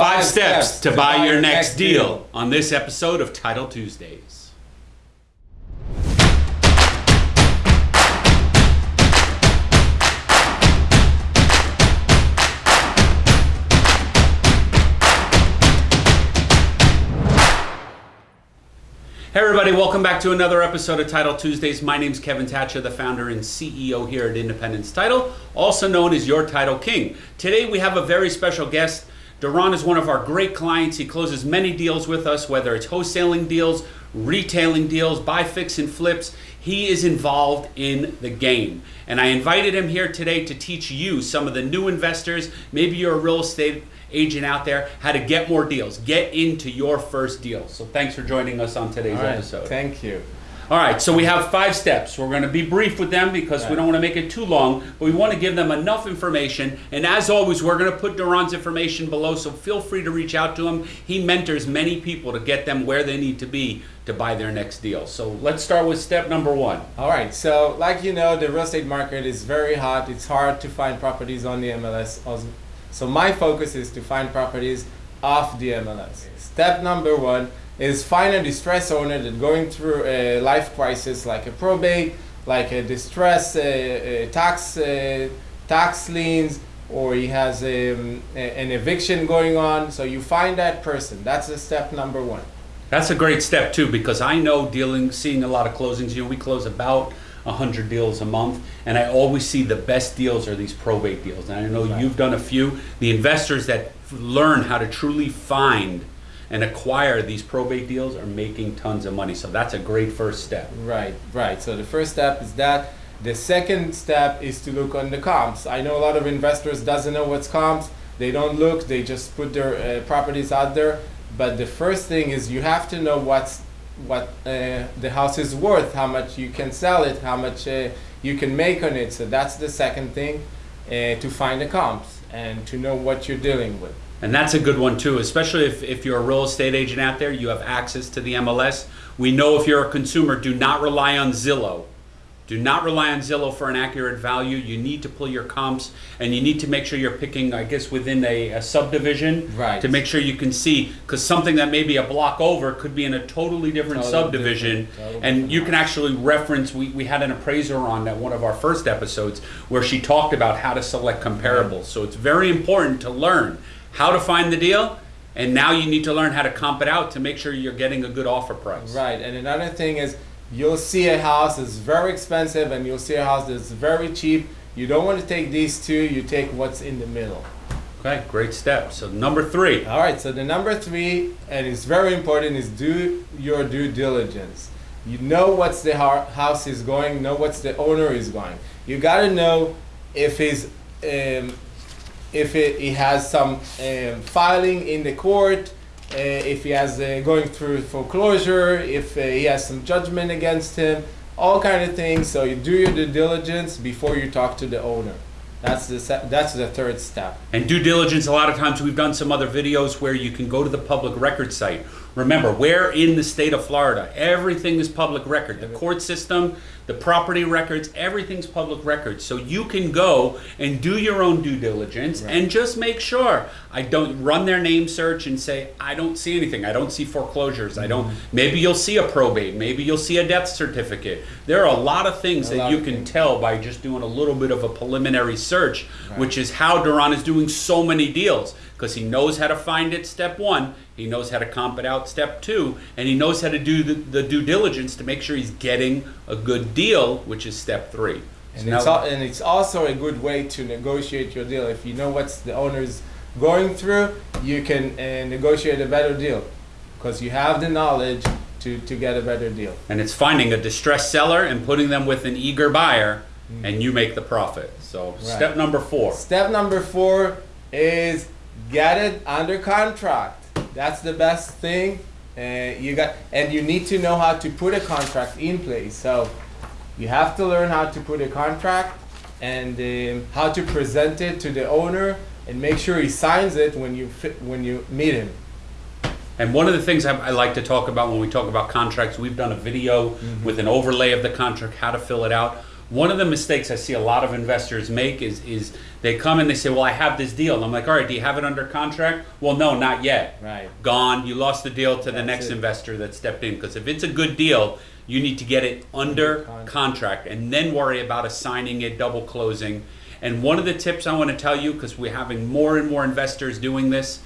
Five steps to buy your next deal on this episode of Title Tuesdays. Hey everybody, welcome back to another episode of Title Tuesdays. My name's Kevin Thatcher, the founder and CEO here at Independence Title, also known as Your Title King. Today we have a very special guest. Duran is one of our great clients. He closes many deals with us, whether it's wholesaling deals, retailing deals, buy, fix, and flips. He is involved in the game. And I invited him here today to teach you, some of the new investors, maybe you're a real estate agent out there how to get more deals, get into your first deal. So thanks for joining us on today's right, episode. Thank you. All right, so we have five steps. We're going to be brief with them because we don't want to make it too long, but we want to give them enough information. And as always, we're going to put Duran's information below, so feel free to reach out to him. He mentors many people to get them where they need to be to buy their next deal. So let's start with step number one. All right. So, like you know, the real estate market is very hot. It's hard to find properties on the MLS. So, my focus is to find properties off the MLS. Step number one is find a distressed owner that's going through a life crisis, like a probate, like a distress, uh, uh, tax, uh, tax liens, or he has um, a- an eviction going on. So, you find that person. That's the step number one. That's a great step too, because I know dealing, seeing a lot of closings. You know, we close about hundred deals a month, and I always see the best deals are these probate deals. And I know Right. you've done a few. The investors that learn how to truly find and acquire these probate deals are making tons of money. So that's a great first step. Right, right. So the first step is that. The second step is to look on the comps. I know a lot of investors doesn't know what's comps. They don't look. They just put their uh, properties out there. But the first thing is you have to know what's what uh, the house is worth, how much you can sell it, how much uh, you can make on it. So that's the second thing, uh, to find the comps and to know what you're dealing with. And that's a good one too, especially if, if you're a real estate agent out there, you have access to the MLS. We know if you're a consumer, do not rely on Zillow. Do not rely on Zillow for an accurate value. You need to pull your comps and you need to make sure you're picking, I guess, within a, a subdivision Right. to make sure you can see, because something that may be a block over could be in a totally different Totally subdivision. different, totally and different you can actually reference, we, we had an appraiser on that one of our first episodes where she talked about how to select comparables. So it's very important to learn how to find the deal, and now you need to learn how to comp it out to make sure you're getting a good offer price. Right, and another thing is you'll see a house that's very expensive and you'll see a house that's very cheap. You don't want to take these two, you take what's in the middle. Okay, great step. So number three. All right, so the number three, and it's very important, is do your due diligence. You know what's the house is going, know what's the owner is going. You got to know if he's um, if he has some um, filing in the court, uh, if he has uh, going through foreclosure, if uh, he has some judgment against him, all kind of things. So you do your due diligence before you talk to the owner. That's the that's the third step. And due diligence, a lot of times we've done some other videos where you can go to the public record site. Remember, we're in the state of Florida. Everything is public record. The court system, the property records, everything's public record. So you can go and do your own due diligence Right. and just make sure. I don't run their name search and say, I don't see anything. I don't see foreclosures. I don't. Mm-hmm. Maybe you'll see a probate. Maybe you'll see a death certificate. There are a lot of things A that you can things. tell by just doing a little bit of a preliminary search, Right. which is how Duran is doing so many deals because he knows how to find it step one, he knows how to comp it out step two, and he knows how to do the, the due diligence to make sure he's getting a good deal, which is step three. And So it's, now- al- and it's also a good way to negotiate your deal. If you know what's the owner's going through, you can uh, negotiate a better deal because you have the knowledge to, to get a better deal. and it's finding a distressed seller and putting them with an eager buyer, and you make the profit. So step number four. Step number four is get it under contract. That's the best thing. Uh, you got, and you need to know how to put a contract in place. So you have to learn how to put a contract and um, how to present it to the owner and make sure he signs it when you fit, when you meet him. And one of the things I, I like to talk about when we talk about contracts, we've done a video with an overlay of the contract, how to fill it out. One of the mistakes I see a lot of investors make is is they come and they say, "Well, I have this deal." And I'm like, "All right, do you have it under contract?" Well, no, not yet. Right. Gone. You lost the deal to the next it. investor that stepped in. Because if it's a good deal, you need to get it under Under contract and then worry about assigning it, double closing. And one of the tips I want to tell you, because we're having more and more investors doing this,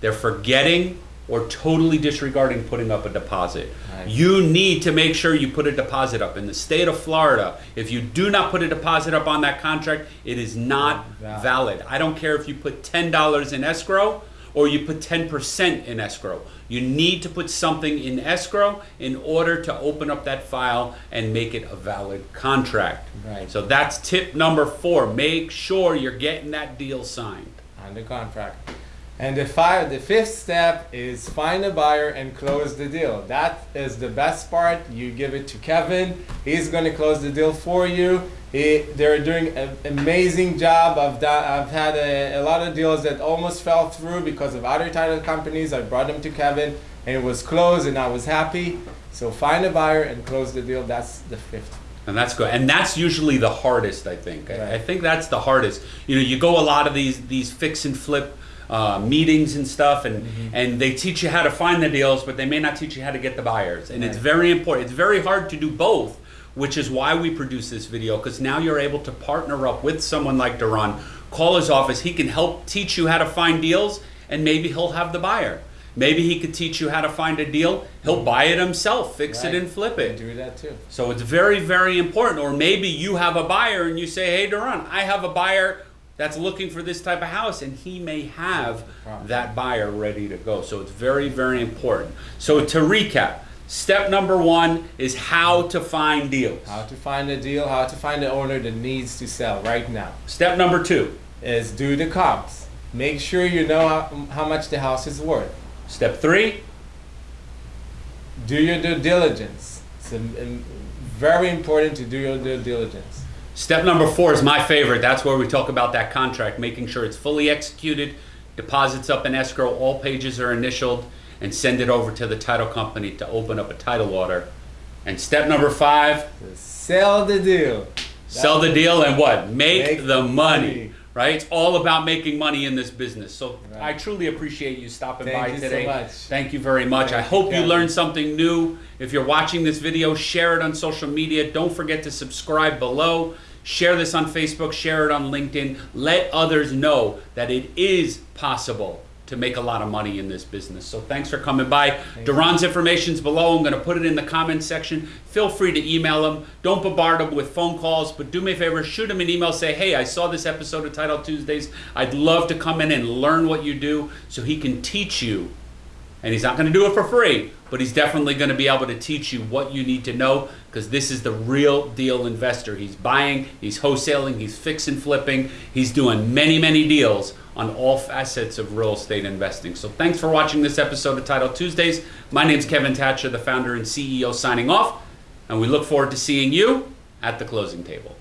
they're forgetting or totally disregarding putting up a deposit. Right. You need to make sure you put a deposit up. In the state of Florida, if you do not put a deposit up on that contract, it is not Valid. valid. I don't care if you put $10 in escrow or you put 10% in escrow. You need to put something in escrow in order to open up that file and make it a valid contract. Right. So that's tip number four. Make sure you're getting that deal signed. On the contract. And the five, the fifth step is find a buyer and close the deal. That is the best part. You give it to Kevin. He's going to close the deal for you. He, they're doing an amazing job. I've done, I've had a, a lot of deals that almost fell through because of other title companies. I brought them to Kevin and it was closed and I was happy. So find a buyer and close the deal. That's the fifth. And that's good. And that's usually the hardest, I think. I, I think that's the hardest. You know, you go a lot of these these fix and flip uh, meetings and stuff, and Mm-hmm. and they teach you how to find the deals, but they may not teach you how to get the buyers. And it's very important. It's very hard to do both, which is why we produce this video because now you're able to partner up with someone like Duran. Call his office. He can help teach you how to find deals, and maybe he'll have the buyer. Maybe he could teach you how to find a deal. He'll buy it himself, fix. Right. it, and flip it. Do that too. So it's very, very important. Or maybe you have a buyer and you say, hey, Duran, I have a buyer that's looking for this type of house, and he may have that buyer ready to go. So it's very, very important. So to recap, step number one is how to find deals. How to find a deal, how to find the owner that needs to sell right now. Step number two, is do the comps. Make sure you know how, how much the house is worth. step three, Do your due diligence. It's um, um, very important to do your due diligence. Step number four is my favorite. That's where we talk about that contract, making sure it's fully executed, deposits up in escrow, all pages are initialed, and send it over to the title company to open up a title order. And step number five, Sell the deal. sell the deal and what? Make, Make the money. money. Right? It's all about making money in this business. So Right. I truly appreciate you stopping Thank by you so today. much. Thank you very much. I Thank you, hope you Kevin. learned something new. If you're watching this video, share it on social media. Don't forget to subscribe below. Share this on Facebook, share it on LinkedIn. Let others know that it is possible to make a lot of money in this business. So thanks for coming by. Duran's information's below. I'm going to put it in the comments section. Feel free to email him. Don't bombard him with phone calls, but do me a favor, shoot him an email. Say, hey, I saw this episode of Title Tuesdays. I'd love to come in and learn what you do so he can teach you and he's not going to do it for free, but he's definitely going to be able to teach you what you need to know because this is the real deal investor. He's buying, he's wholesaling, he's fixing, flipping, he's doing many, many deals on all facets of real estate investing. So thanks for watching this episode of Title Tuesdays. My name's Kevin Thatcher, the founder and CEO, signing off, and we look forward to seeing you at the closing table.